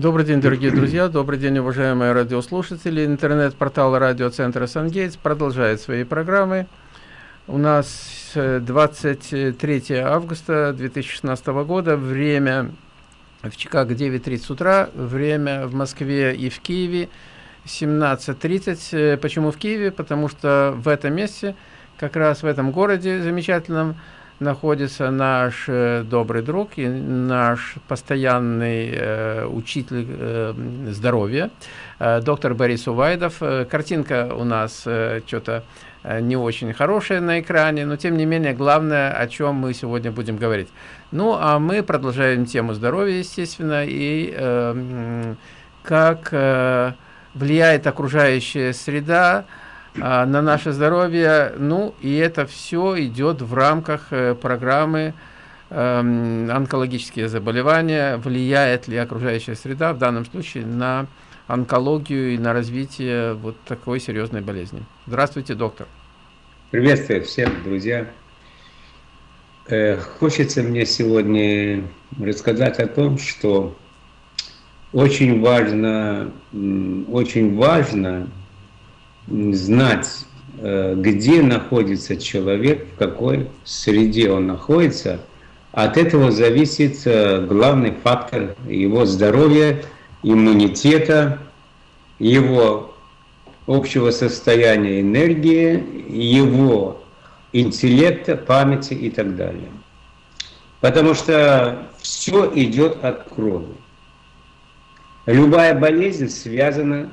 Добрый день, дорогие друзья, добрый день, уважаемые радиослушатели. Интернет-портал радиоцентра «Сангейтс» продолжает свои программы. У нас 23 э, августа 2016 года, время в Чикаго 9.30 утра, время в Москве и в Киеве 17.30. Э, почему в Киеве? Потому что в этом месте, как раз в этом городе замечательном, находится наш э, добрый друг и наш постоянный э, учитель э, здоровья, э, доктор Борис Увайдов. Э, картинка у нас э, что-то э, не очень хорошая на экране, но тем не менее главное, о чем мы сегодня будем говорить. Ну, а мы продолжаем тему здоровья, естественно, и э, как э, влияет окружающая среда, на наше здоровье. Ну, и это все идет в рамках э, программы эм, онкологические заболевания, влияет ли окружающая среда в данном случае на онкологию и на развитие вот такой серьезной болезни. Здравствуйте, доктор. Приветствую всех, друзья. Э, хочется мне сегодня рассказать о том, что очень важно, очень важно знать, э, где находится человек, в какой среде он находится, от этого зависит э, главный фактор его здоровья, иммунитета, его общего состояния энергии, его интеллекта, памяти и так далее. Потому что все идет от крови. Любая болезнь связана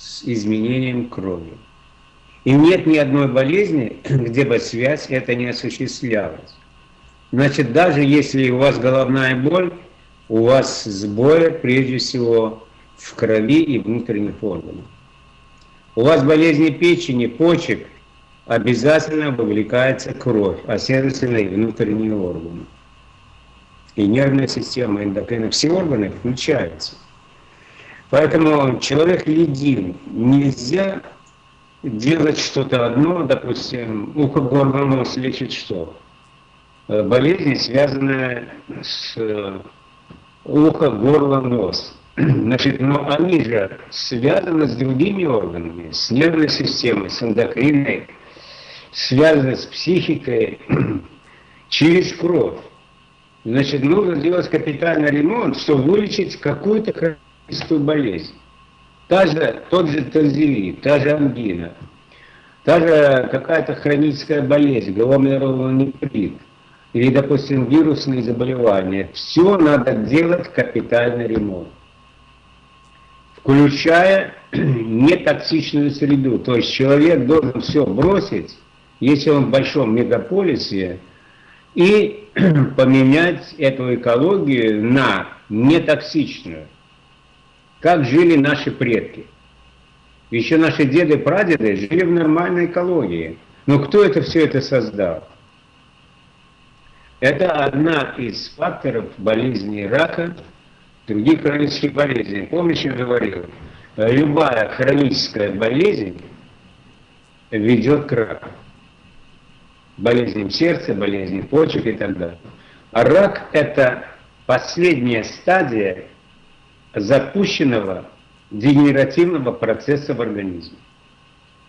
с изменением крови. И нет ни одной болезни, где бы связь это не осуществлялась. Значит, даже если у вас головная боль, у вас сбои, прежде всего, в крови и внутренних органах. У вас болезни печени, почек, обязательно вовлекается кровь, а следовательно и внутренние органы. И нервная система, эндокрина, все органы включаются. Поэтому человек ледин. Нельзя делать что-то одно, допустим, ухо, горло, нос лечит что? Э, болезни, связанные с э, ухо, горло, нос. Значит, но они же связаны с другими органами, с нервной системой, с эндокриной, связаны с психикой через кровь. Значит, нужно сделать капитальный ремонт, чтобы вылечить какую-то хроническую болезнь. Та же, тот же тазелит, та же ангина, та же какая-то хроническая болезнь, гломерулонефрит, нефрит, или, допустим, вирусные заболевания. Все надо делать капитальный ремонт. Включая нетоксичную среду. То есть человек должен все бросить, если он в большом мегаполисе, и поменять эту экологию на нетоксичную как жили наши предки. Еще наши деды и прадеды жили в нормальной экологии. Но кто это все это создал? Это одна из факторов болезни рака, других хронических болезней. Помнишь, я говорил, любая хроническая болезнь ведет к раку. Болезням сердца, болезням почек и так далее. А рак – это последняя стадия запущенного дегенеративного процесса в организме.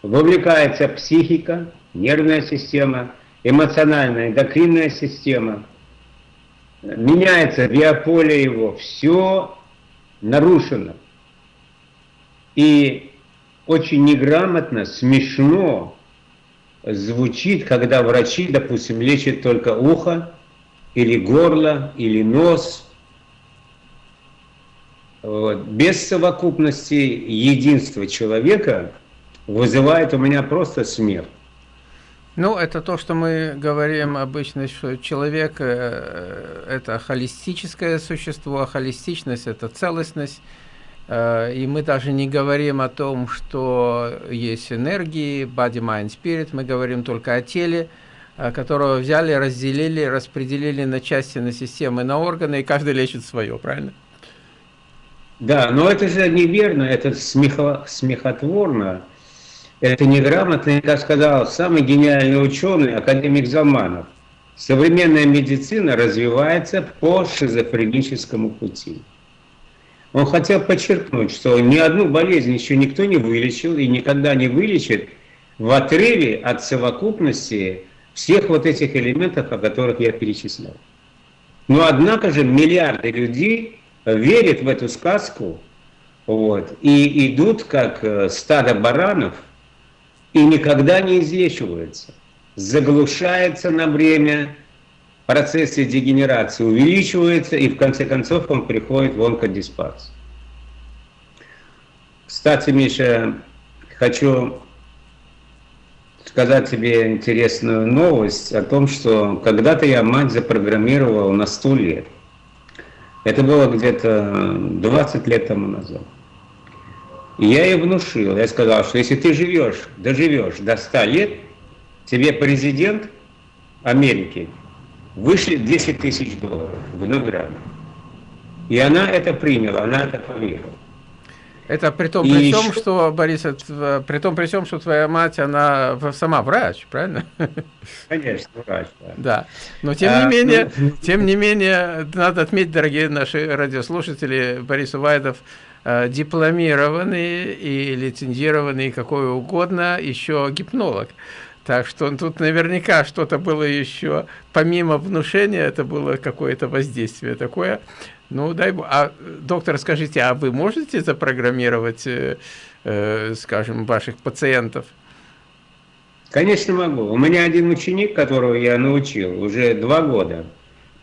Вовлекается психика, нервная система, эмоциональная, эндокринная система. Меняется биополе его, все нарушено. И очень неграмотно, смешно звучит, когда врачи, допустим, лечат только ухо, или горло, или нос – без совокупности единства человека вызывает у меня просто смех. Ну, это то, что мы говорим обычно, что человек э, – это холистическое существо, а холистичность – это целостность. Э, и мы даже не говорим о том, что есть энергии, body, mind, spirit, мы говорим только о теле, э, которого взяли, разделили, распределили на части, на системы, на органы, и каждый лечит свое, правильно? Да, но это же неверно, это смехо, смехотворно, это неграмотно, как сказал самый гениальный ученый, академик Залманов. Современная медицина развивается по шизофреническому пути. Он хотел подчеркнуть, что ни одну болезнь еще никто не вылечил и никогда не вылечит в отрыве от совокупности всех вот этих элементов, о которых я перечислял. Но однако же миллиарды людей верят в эту сказку вот, и идут как э, стадо баранов и никогда не излечиваются. Заглушается на время, процессы дегенерации увеличиваются, и в конце концов он приходит в онкодиспарс. Кстати, Миша, хочу сказать тебе интересную новость о том, что когда-то я мать запрограммировал на 100 лет. Это было где-то 20 лет тому назад. И я ей внушил, я сказал, что если ты живешь, доживешь до 100 лет, тебе президент Америки вышлет 10 тысяч долларов в награду. И она это приняла, она это поверила. Это при том, при том, что, Борис, это, при том, при том, что твоя мать, она сама врач, правильно? Конечно, врач, да. Да, но тем а, не менее, ну... тем не менее, надо отметить, дорогие наши радиослушатели, Борис Увайдов, э, дипломированный и лицензированный, какой угодно, еще гипнолог. Так что тут наверняка что-то было еще, помимо внушения, это было какое-то воздействие такое. Ну, дай бог. А, доктор, скажите, а вы можете запрограммировать, э, э, скажем, ваших пациентов? Конечно, могу. У меня один ученик, которого я научил уже два года,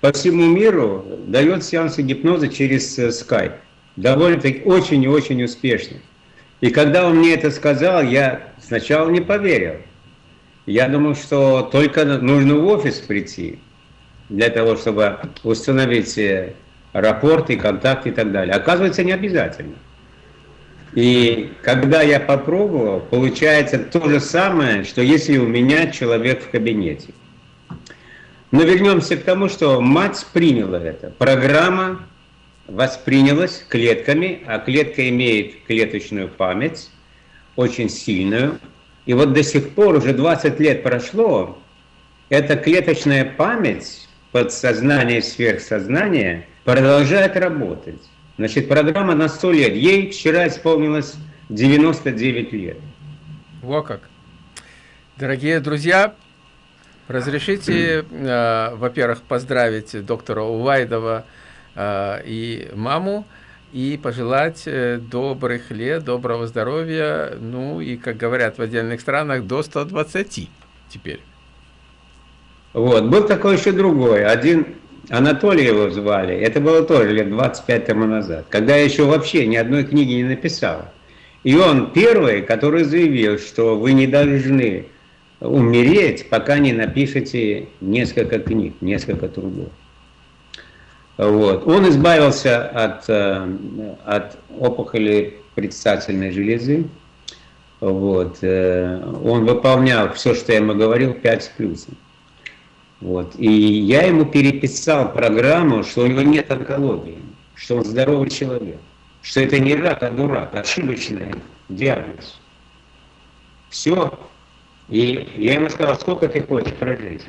по всему миру дает сеансы гипноза через э, Skype. Довольно-таки очень и очень успешно. И когда он мне это сказал, я сначала не поверил. Я думал, что только нужно в офис прийти для того, чтобы установить э, рапорты, контакты и так далее. Оказывается, не обязательно. И когда я попробовал, получается то же самое, что если у меня человек в кабинете. Но вернемся к тому, что мать приняла это. Программа воспринялась клетками, а клетка имеет клеточную память, очень сильную. И вот до сих пор, уже 20 лет прошло, эта клеточная память, подсознание, сверхсознание – продолжает работать. Значит, программа на 100 лет. Ей вчера исполнилось 99 лет. Во как. Дорогие друзья, разрешите, э, во-первых, поздравить доктора Увайдова э, и маму, и пожелать э, добрых лет, доброго здоровья, ну и, как говорят в отдельных странах, до 120 теперь. Вот, был такой еще другой, один Анатолий его звали. Это было тоже лет 25 тому назад, когда я еще вообще ни одной книги не написал. И он первый, который заявил, что вы не должны умереть, пока не напишете несколько книг, несколько трудов. Вот. Он избавился от, э, от опухоли предстательной железы. Вот. Э, он выполнял все, что я ему говорил, 5 с. Вот. И я ему переписал программу, что у него нет онкологии, что он здоровый человек, что это не рак, а дурак, ошибочный диагноз. Все. И я ему сказал, сколько ты хочешь прожить?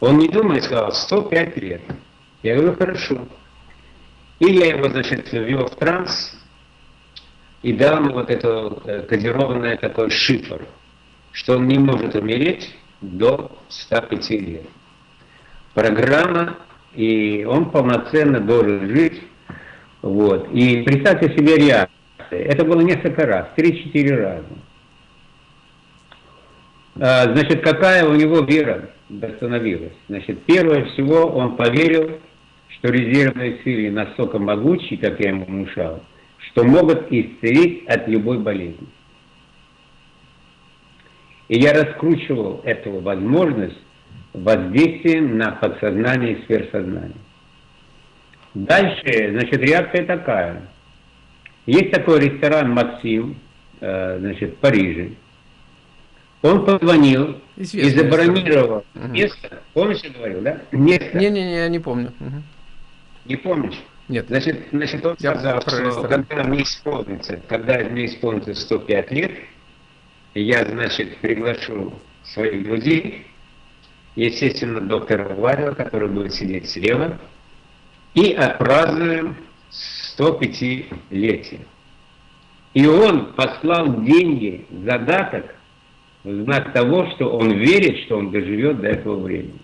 Он не думает, сказал, 105 лет. Я говорю, хорошо. И я его, значит, ввел в транс и дал ему вот это э, кодированное такой шифр, что он не может умереть, до 105 лет. Программа, и он полноценно должен жить. Вот. И представьте себе реакции. Это было несколько раз, 3-4 раза. А, значит, какая у него вера восстановилась? Значит, первое всего он поверил, что резервные силы настолько могучие, как я ему внушал, что могут исцелить от любой болезни. И я раскручивал эту возможность воздействием на подсознание и сверхсознание. Дальше, значит, реакция такая. Есть такой ресторан «Максим», э, значит, в Париже. Он позвонил Известный и забронировал угу. место. Помнишь, я говорил, да? Место. Не-не-не, я не помню. Угу. Не помнишь? Нет. Значит, значит он я сказал, что когда мне исполнится, когда мне исполнится 105 лет, я, значит, приглашу своих друзей, естественно, доктора Варила, который будет сидеть слева, и отпразднуем 105-летия. И он послал деньги, задаток, в знак того, что он верит, что он доживет до этого времени.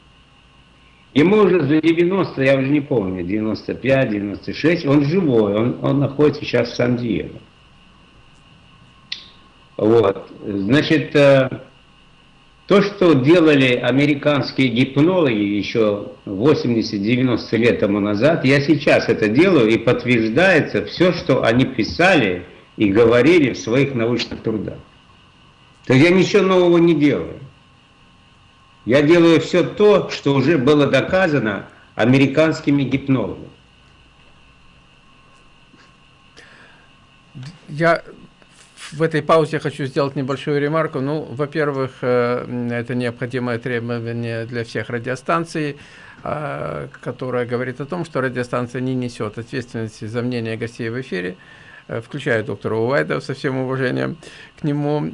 Ему уже за 90, я уже не помню, 95, 96, он живой, он, он находится сейчас в Сан-Диего. Вот, значит, э, то, что делали американские гипнологи еще 80-90 лет тому назад, я сейчас это делаю и подтверждается все, что они писали и говорили в своих научных трудах. То есть я ничего нового не делаю. Я делаю все то, что уже было доказано американскими гипнологами. Я в этой паузе хочу сделать небольшую ремарку. Ну, во-первых, э, это необходимое требование для всех радиостанций, э, которое говорит о том, что радиостанция не несет ответственности за мнение гостей в эфире, э, включая доктора Уайда, со всем уважением к нему.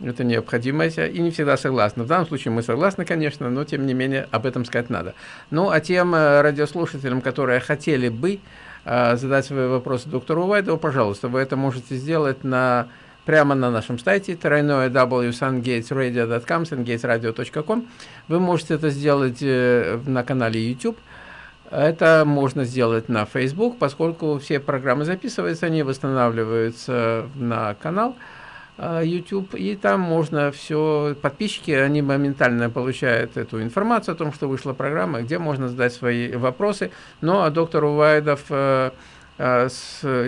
Это необходимость, и не всегда согласны. В данном случае мы согласны, конечно, но тем не менее об этом сказать надо. Ну, а тем радиослушателям, которые хотели бы задать свои вопросы доктору Уайдову, пожалуйста, вы это можете сделать на, прямо на нашем сайте тройное www.sungatesradio.com, sungatesradio.com. Вы можете это сделать э, на канале YouTube. Это можно сделать на Facebook, поскольку все программы записываются, они восстанавливаются на канал. А, YouTube, и там можно все, подписчики, они моментально получают эту информацию о том, что вышла программа, где можно задать свои вопросы. Ну, а доктор Увайдов, э, э,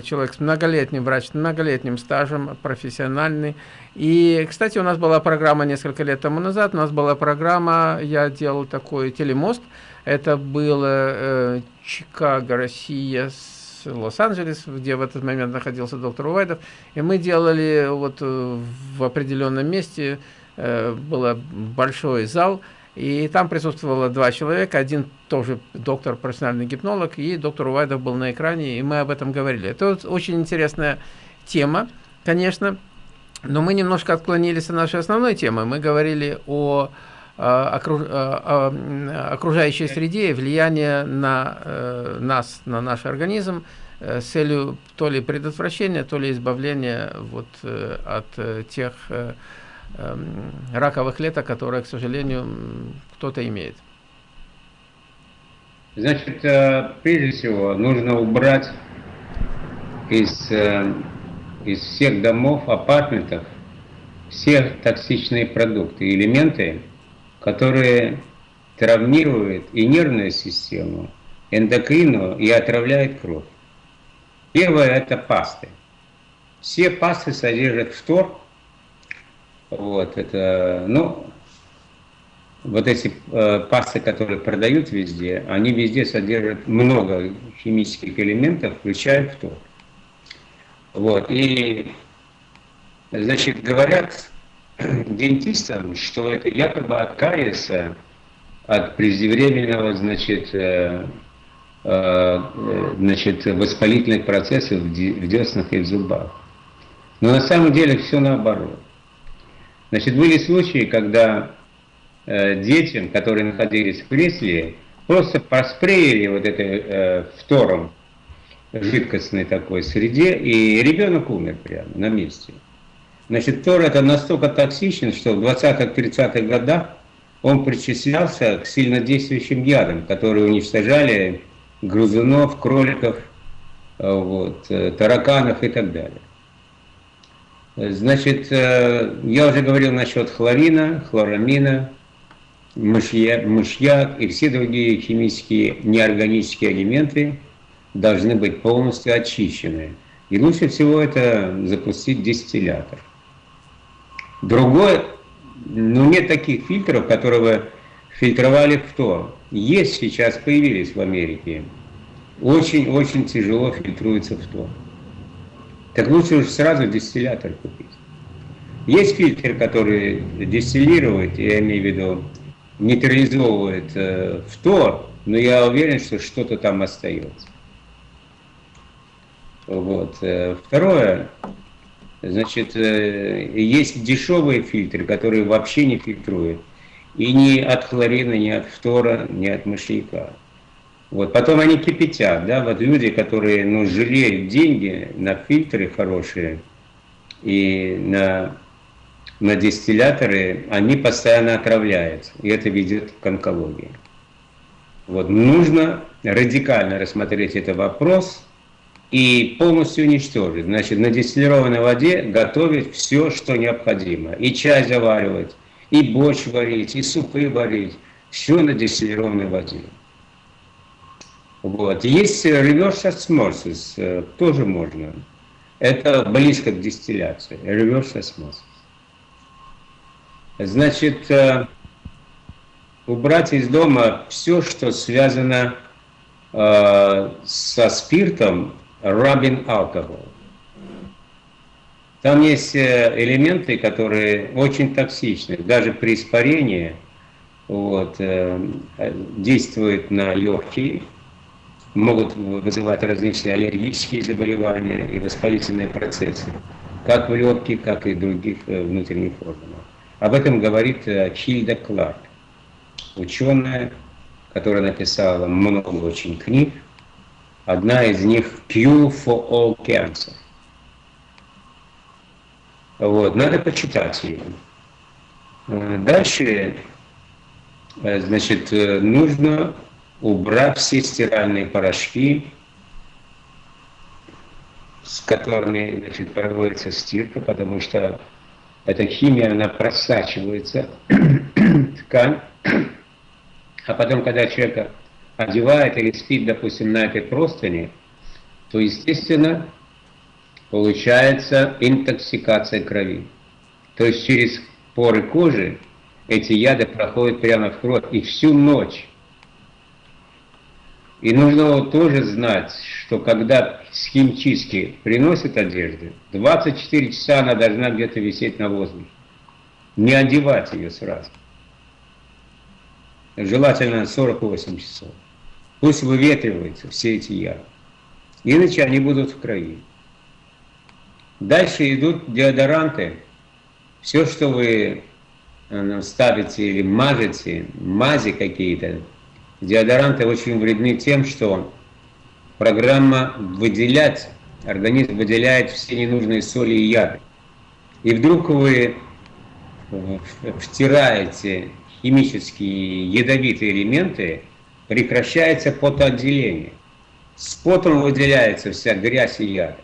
человек с многолетним врач, многолетним стажем, профессиональный. И, кстати, у нас была программа несколько лет тому назад, у нас была программа, я делал такой телемост, это было э, Чикаго, Россия, с Лос-Анджелес, где в этот момент находился доктор Уайдов, и мы делали вот э, в определенном месте, э, был большой зал, и там присутствовало два человека, один тоже доктор, профессиональный гипнолог, и доктор Уайдов был на экране, и мы об этом говорили. Это очень интересная тема, конечно, но мы немножко отклонились от нашей основной темы. Мы говорили о окружающей среде и влияние на э, нас, на наш организм э, с целью то ли предотвращения, то ли избавления вот, э, от тех эм, раковых клеток, которые, к сожалению, кто-то имеет. Значит, прежде всего, нужно убрать из, из всех домов, апартментов, все токсичные продукты, элементы, которые травмируют и нервную систему, эндокрину и отравляют кровь. Первое – это пасты. Все пасты содержат фтор. Вот, это, ну, вот эти э, пасты, которые продают везде, они везде содержат много химических элементов, включая фтор. Вот, и, значит, говорят, дентистам, что это якобы от кариеса, от преждевременного, значит, э, э, значит, воспалительных процессов в деснах и в зубах. Но на самом деле все наоборот. Значит, были случаи, когда э, детям, которые находились в кресле, просто проспреяли вот это э, фтором жидкостной такой среде, и ребенок умер прямо на месте. Значит, Тор это настолько токсичен, что в 20-30-х годах он причислялся к сильнодействующим ядам, которые уничтожали грызунов, кроликов, э, вот, э, тараканов и так далее. Значит, э, я уже говорил насчет хлорина, хлорамина, мышьяк, мышьяк и все другие химические неорганические элементы должны быть полностью очищены. И лучше всего это запустить дистиллятор. Другой, ну нет таких фильтров, которые фильтровали кто. Есть сейчас, появились в Америке. Очень-очень тяжело фильтруется кто. Так лучше уж сразу дистиллятор купить. Есть фильтр, который дистиллирует, я имею в виду, нейтрализовывает э, фтор, но я уверен, что что-то там остается. Вот. Э, второе, Значит, э, есть дешевые фильтры, которые вообще не фильтруют. И ни от хлорина, ни от фтора, ни от мышьяка. Вот. Потом они кипятят, да, вот люди, которые, ну, жалеют деньги на фильтры хорошие и на, на дистилляторы, они постоянно отравляются, и это ведет к онкологии. Вот. Нужно радикально рассмотреть этот вопрос и полностью уничтожить. Значит, на дистиллированной воде готовить все, что необходимо. И чай заваривать, и борщ варить, и супы варить. Все на дистиллированной воде. Вот. Есть reverse osmosis, э, тоже можно. Это близко к дистилляции, reverse osmosis. Значит, э, убрать из дома все, что связано э, со спиртом, rubbing alcohol. Там есть элементы, которые очень токсичны, даже при испарении вот, действуют на легкие, могут вызывать различные аллергические заболевания и воспалительные процессы, как в легких, так и в других э, внутренних органах. Об этом говорит э, Хильда Кларк, ученая, которая написала много очень книг. Одна из них «Cure for all cancer». Вот, надо почитать ее. Э, дальше, значит, нужно убрав все стиральные порошки, с которыми значит, проводится стирка, потому что эта химия, она просачивается в ткань, а потом, когда человека одевает или спит, допустим, на этой простыне, то, естественно, получается интоксикация крови. То есть через поры кожи эти яды проходят прямо в кровь, и всю ночь и нужно тоже знать, что когда с химчистки приносят одежду, 24 часа она должна где-то висеть на воздухе. Не одевать ее сразу. Желательно 48 часов. Пусть выветриваются все эти яды. Иначе они будут в крови. Дальше идут деодоранты. Все, что вы э, ставите или мажете, мази какие-то, Деодоранты очень вредны тем, что программа выделять, организм выделяет все ненужные соли и яды. И вдруг вы э, втираете химические ядовитые элементы, прекращается потоотделение. С потом выделяется вся грязь и яды.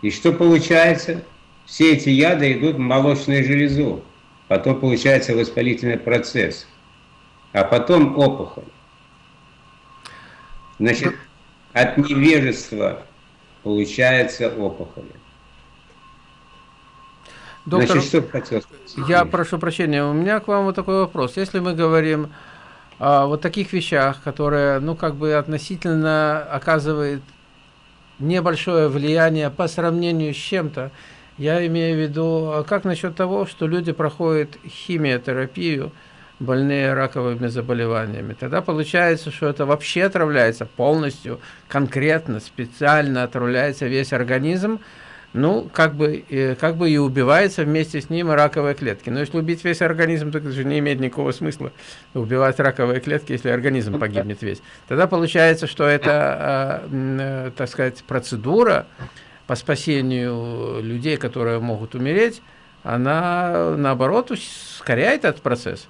И что получается? Все эти яды идут в молочную железу. Потом получается воспалительный процесс а потом опухоль. Значит, от невежества получается опухоль. Доктор, Значит, что хотел сказать? Я прошу прощения, у меня к вам вот такой вопрос. Если мы говорим о вот таких вещах, которые, ну, как бы относительно оказывают небольшое влияние по сравнению с чем-то, я имею в виду, а как насчет того, что люди проходят химиотерапию, больные раковыми заболеваниями. Тогда получается, что это вообще отравляется полностью, конкретно, специально отравляется весь организм, ну, как бы, как бы и убивается вместе с ним раковые клетки. Но если убить весь организм, то это же не имеет никакого смысла убивать раковые клетки, если организм погибнет весь. Тогда получается, что это, э, так сказать, процедура по спасению людей, которые могут умереть, она, наоборот, ускоряет этот процесс.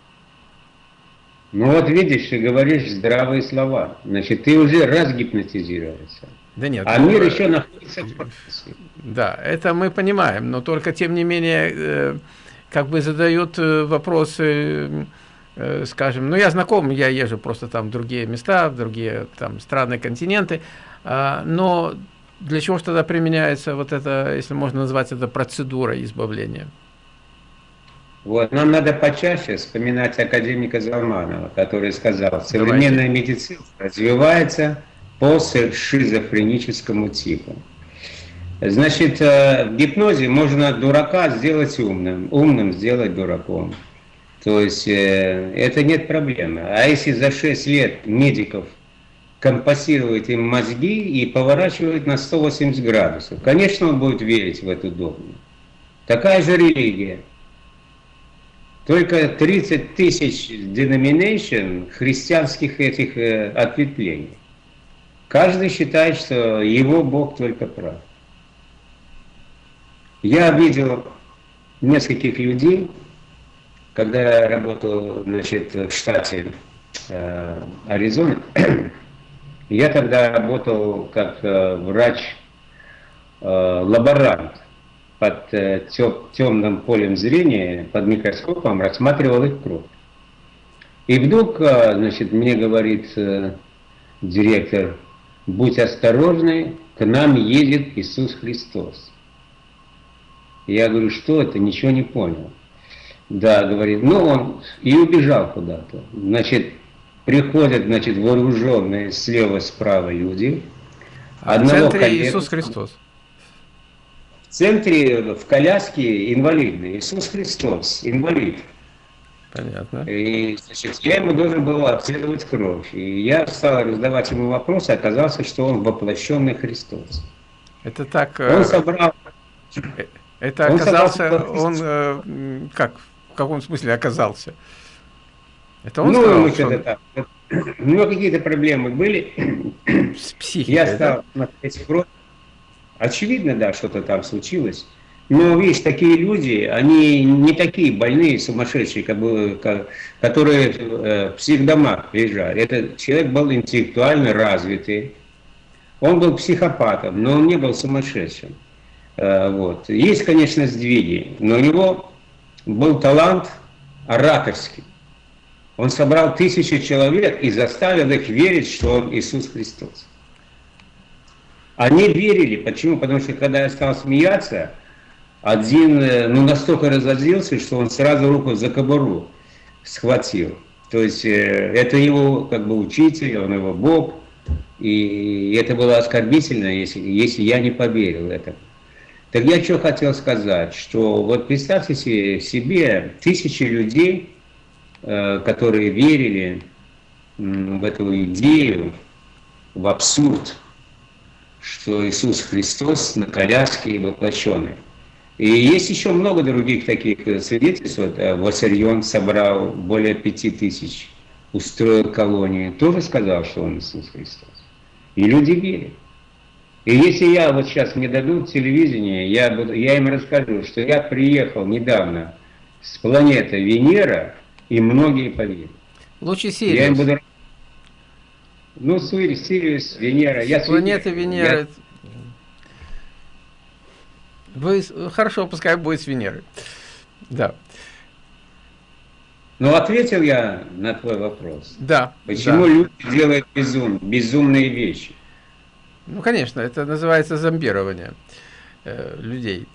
Ну вот видишь, ты говоришь здравые слова. Значит, ты уже раз гипнотизировался. Да нет. А мир еще находится в процессе. Да, это мы понимаем, но только тем не менее, э, как бы задают э, вопросы, э, скажем, ну я знаком, я езжу просто там в другие места, в другие там страны, континенты, э, но для чего же тогда применяется вот это, если можно назвать это процедура избавления? Вот. Нам надо почаще вспоминать академика Залманова, который сказал, современная Давайте. медицина развивается по шизофреническому типу. Значит, э, в гипнозе можно дурака сделать умным, умным сделать дураком. То есть э, это нет проблемы. А если за 6 лет медиков компасирует им мозги и поворачивает на 180 градусов, конечно, он будет верить в эту догму. Такая же религия – только 30 тысяч denomination христианских этих э, ответвлений. Каждый считает, что его Бог только прав. Я видел нескольких людей, когда я работал значит, в штате э, Аризона, я тогда работал как э, врач-лаборант. Э, под э, темным полем зрения, под микроскопом, рассматривал их кровь. И вдруг, э, значит, мне говорит э, директор, будь осторожный, к нам едет Иисус Христос. Я говорю, что это, ничего не понял. Да, говорит, ну он и убежал куда-то. Значит, приходят, значит, вооруженные слева-справа люди. А в центре коллега, Иисус Христос в центре, в коляске инвалидный. Иисус Христос, инвалид. Понятно. И значит, я ему должен был обследовать кровь. И я стал раздавать ему вопросы, оказалось, что он воплощенный Христос. Это так... Он э, собрал... Э, это он оказался... Он э, как? В каком смысле оказался? Это он ну, сказал, что... это так. У него какие-то проблемы были. С психикой, Я стал да? смотреть кровь. Очевидно, да, что-то там случилось. Но, видишь, такие люди, они не такие больные, сумасшедшие, как бы, как, которые э, в психдомах лежали. Этот человек был интеллектуально развитый. Он был психопатом, но он не был сумасшедшим. Э, вот. Есть, конечно, сдвиги, но у него был талант ораторский. Он собрал тысячи человек и заставил их верить, что он Иисус Христос. Они верили. Почему? Потому что когда я стал смеяться, один э, ну, настолько разозлился, что он сразу руку за кобуру схватил. То есть э, это его как бы учитель, он его Бог. И это было оскорбительно, если, если я не поверил этому. Так я что хотел сказать, что вот представьте себе тысячи людей, э, которые верили в эту идею, в абсурд, что Иисус Христос на коляске воплощенный. И есть еще много других таких э, свидетельств. Вот, э, Вассерьон собрал более пяти тысяч, устроил колонию, тоже сказал, что он Иисус Христос. И люди верят. И если я вот сейчас мне дадут телевидение, я, буду, я им расскажу, что я приехал недавно с планеты Венера, и многие поверят. Лучше Сириус. Я им буду ну, Сириус, Сириус, Венера. Я Планета Венера. Я... Вы... Хорошо, пускай будет с Венеры. Да. Ну, ответил я на твой вопрос. Да. Почему да. люди делают безум, безумные вещи? Ну, конечно, это называется зомбирование э, людей.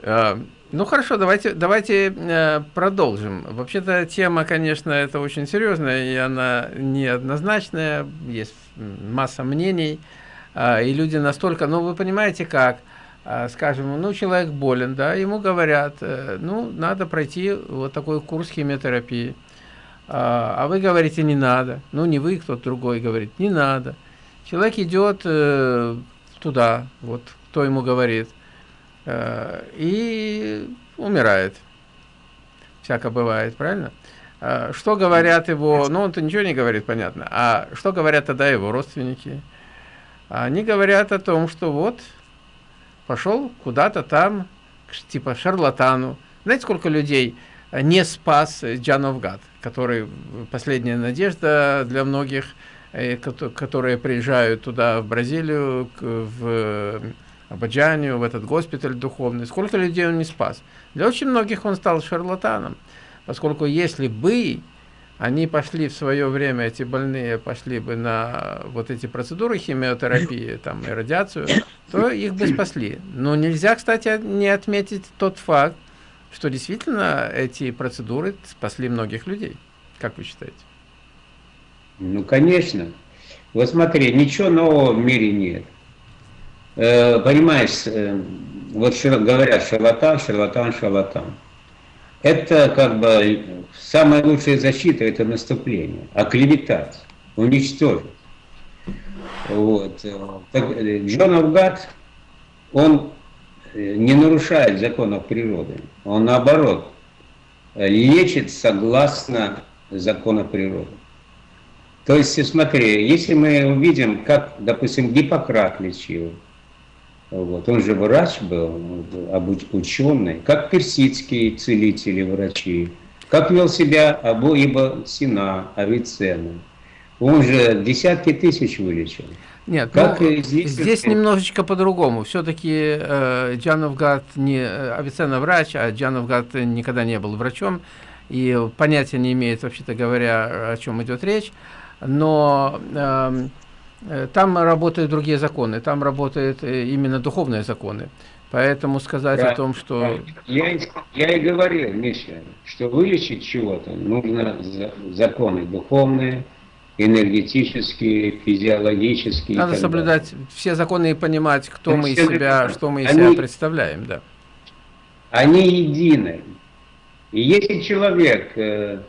Э, ну хорошо, давайте, давайте э, продолжим. Вообще-то тема, конечно, это очень серьезная, и она неоднозначная, есть масса мнений, э, и люди настолько, ну вы понимаете как, э, скажем, ну человек болен, да, ему говорят, э, ну надо пройти вот такой курс химиотерапии, э, а вы говорите не надо, ну не вы, кто-то другой говорит, не надо. Человек идет э, туда, вот кто ему говорит – Э, и умирает. Всяко бывает, правильно? Э, что говорят его, ну он-то ничего не говорит, понятно, а что говорят тогда его родственники? Они говорят о том, что вот, пошел куда-то там, типа шарлатану. Знаете, сколько людей не спас Джановгад, который последняя надежда для многих, э, которые приезжают туда, в Бразилию, в Абаджанию, в этот госпиталь духовный. Сколько людей он не спас? Для очень многих он стал шарлатаном, поскольку если бы они пошли в свое время, эти больные пошли бы на вот эти процедуры химиотерапии там, и радиацию, то их бы спасли. Но нельзя, кстати, не отметить тот факт, что действительно эти процедуры спасли многих людей. Как вы считаете? Ну, конечно. Вот смотри, ничего нового в мире нет. Э, понимаешь, э, вот говорят шарлатан, шарлатан, шарлатан. Это как бы самая лучшая защита, это наступление, оклеветать, уничтожить. Вот. Так, Джон Авгад, он не нарушает законов природы, он наоборот лечит согласно закону природы. То есть, смотри, если мы увидим, как, допустим, Гиппократ лечил, вот, он же врач был, ученый, как персидские целители, врачи, как вел себя Абу Иба Сина, Авиценна. Он же десятки тысяч вылечил. Нет, как ну, здесь, здесь немножечко по-другому. Все-таки э, Джановгад не Авиценна врач, а Джановгад никогда не был врачом и понятия не имеет, вообще-то говоря, о чем идет речь но э, там работают другие законы, там работают э, именно духовные законы. Поэтому сказать да, о том, что... Я, я и говорил, Миша, что вылечить чего-то нужно законы духовные, энергетические, физиологические. Надо соблюдать далее. все законы и понимать, кто мы из себя, что мы из они, себя представляем. Да. Они едины. И если человек э,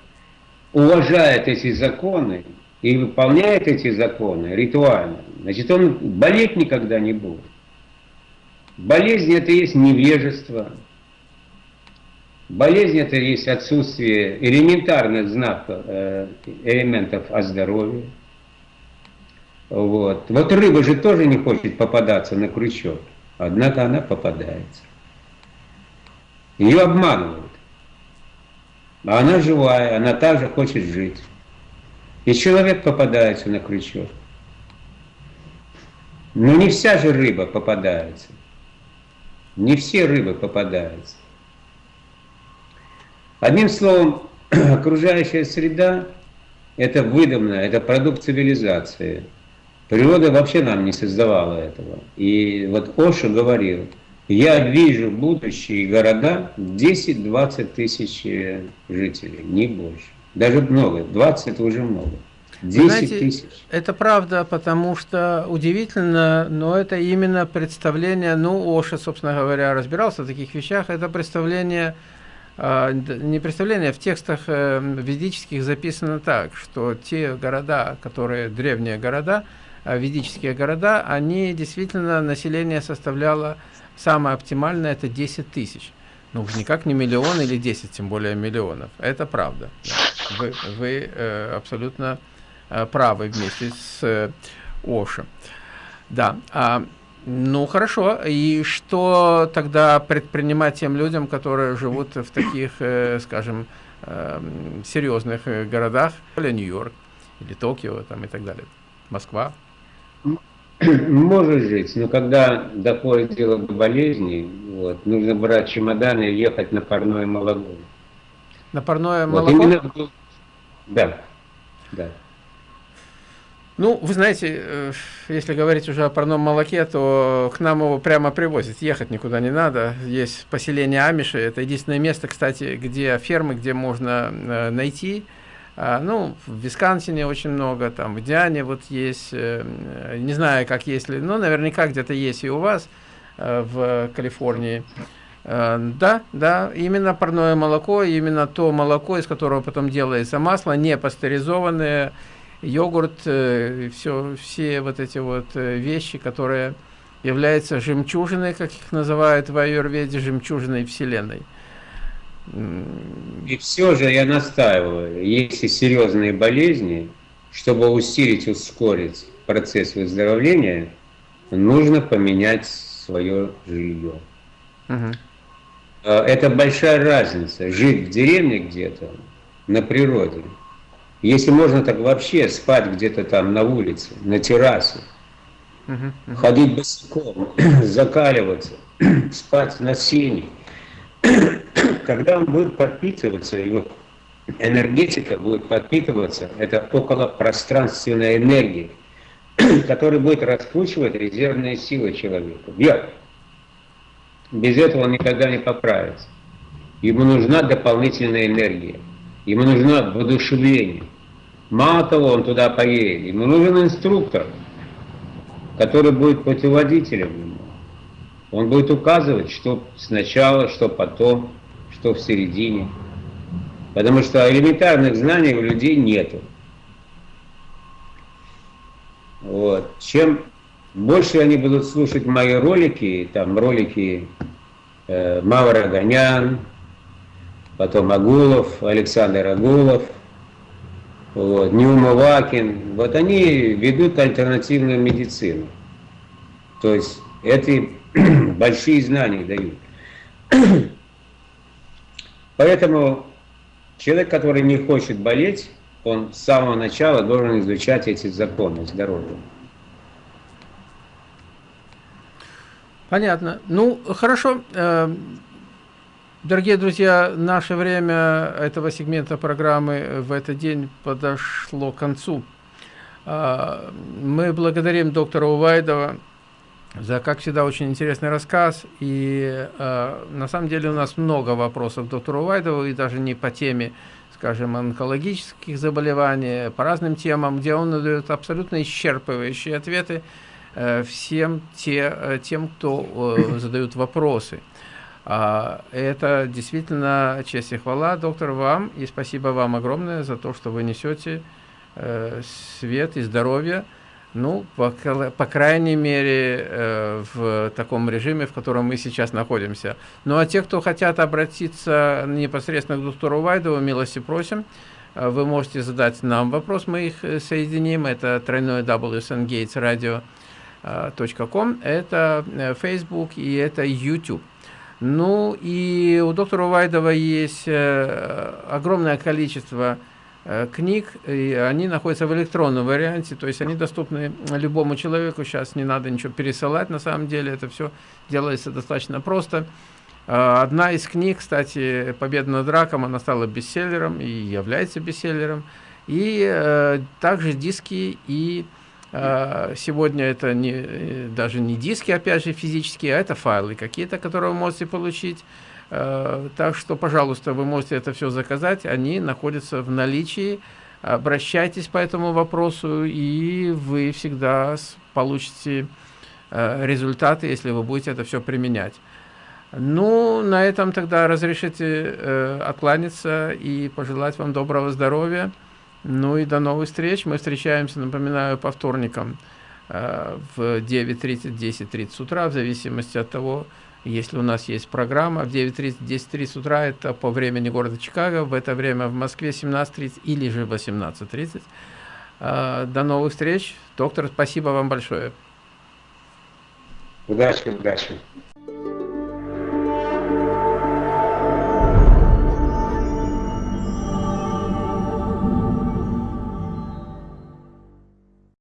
уважает эти законы, и выполняет эти законы ритуально, значит, он болеть никогда не будет. Болезнь – это есть невежество. Болезнь – это есть отсутствие элементарных знаков, э, элементов о здоровье. Вот. вот рыба же тоже не хочет попадаться на крючок, однако она попадается. Ее обманывают. А она живая, она также хочет жить. И человек попадается на крючок. Но не вся же рыба попадается. Не все рыбы попадаются. Одним словом, окружающая среда – это выдумано, это продукт цивилизации. Природа вообще нам не создавала этого. И вот Оша говорил, я вижу будущие города 10-20 тысяч жителей, не больше. Даже много, 20 это уже много. 10 Знаете, тысяч. Это правда, потому что удивительно, но это именно представление, ну, Оша, собственно говоря, разбирался в таких вещах, это представление, а, не представление, в текстах э, ведических записано так, что те города, которые древние города, а, ведические города, они действительно, население составляло самое оптимальное, это 10 тысяч. Ну, уж никак не миллион или 10, тем более миллионов. Это правда. Вы, вы э, абсолютно э, правы вместе с э, Ошем. Да. А, ну, хорошо. И что тогда предпринимать тем людям, которые живут в таких, э, скажем, э, серьезных э, городах, или Нью-Йорк, или Токио, там и так далее, Москва? Может жить, но когда доходит дело до болезни, вот, нужно брать чемоданы и ехать на парное молоко. На парное вот, молоко? Именно, да, да. Ну, вы знаете, э, если говорить уже о парном молоке, то к нам его прямо привозят. Ехать никуда не надо. Есть поселение Амиши. Это единственное место, кстати, где фермы, где можно э, найти ну, в Висконсине очень много, там в Диане вот есть, э, не знаю, как есть ли, но наверняка где-то есть и у вас э, в Калифорнии. Э, да, да, именно парное молоко, именно то молоко, из которого потом делается масло, не пастеризованное, йогурт, все, все вот эти вот вещи, которые являются жемчужиной, как их называют в аюрведе, жемчужиной Вселенной. И все же я настаиваю, если серьезные болезни, чтобы усилить, ускорить процесс выздоровления, нужно поменять свое жилье. Угу. Это большая разница. Жить в деревне где-то, на природе. Если можно так вообще спать где-то там на улице, на террасе, угу, угу. ходить босиком, закаливаться, спать на сене когда он будет подпитываться, его энергетика будет подпитываться, это около пространственная энергия, которая будет раскручивать резервные силы человека вверх. Без этого он никогда не поправится. Ему нужна дополнительная энергия, ему нужно воодушевление. Мало того, он туда поедет, ему нужен инструктор, который будет путеводителем ему. Он будет указывать, что сначала, что потом, что в середине. Потому что элементарных знаний у людей нету. Вот. Чем больше они будут слушать мои ролики, там ролики э, Мавра Гонян, потом Агулов, Александр Агулов, вот, Ньюма Вакин. Вот они ведут альтернативную медицину. То есть эти большие знания дают. Поэтому человек, который не хочет болеть, он с самого начала должен изучать эти законы здоровья. Понятно. Ну, хорошо. Э, дорогие друзья, наше время этого сегмента программы в этот день подошло к концу. Э, мы благодарим доктора Увайдова за, как всегда, очень интересный рассказ. И э, на самом деле у нас много вопросов доктору Увайдову, и даже не по теме скажем, онкологических заболеваний, по разным темам, где он дает абсолютно исчерпывающие ответы э, всем те, э, тем, кто э, задают вопросы. А, это действительно честь и хвала, доктор, вам, и спасибо вам огромное за то, что вы несете свет и здоровье ну, по, по крайней мере, э, в таком режиме, в котором мы сейчас находимся. Ну, а те, кто хотят обратиться непосредственно к доктору Вайдову, милости просим. Э, вы можете задать нам вопрос, мы их э, соединим. Это тройной wsngatesradio.com, это Facebook и это YouTube. Ну, и у доктора Вайдова есть огромное количество Э, книг, и они находятся в электронном варианте, то есть они доступны любому человеку, сейчас не надо ничего пересылать, на самом деле это все делается достаточно просто. Э, одна из книг, кстати, «Победа над раком», она стала бестселлером и является бестселлером, и э, также диски и э, Сегодня это не, даже не диски, опять же, физические, а это файлы какие-то, которые вы можете получить. Э, так что, пожалуйста, вы можете это все заказать, они находятся в наличии. Обращайтесь по этому вопросу, и вы всегда получите э, результаты, если вы будете это все применять. Ну, на этом тогда разрешите э, откланяться и пожелать вам доброго здоровья. Ну и до новых встреч. Мы встречаемся, напоминаю, по вторникам э, в 9.30, 10.30 утра, в зависимости от того, если у нас есть программа в 9.30, 10.30 утра, это по времени города Чикаго, в это время в Москве 17.30 или же 18.30. А, до новых встреч. Доктор, спасибо вам большое. Удачи, удачи.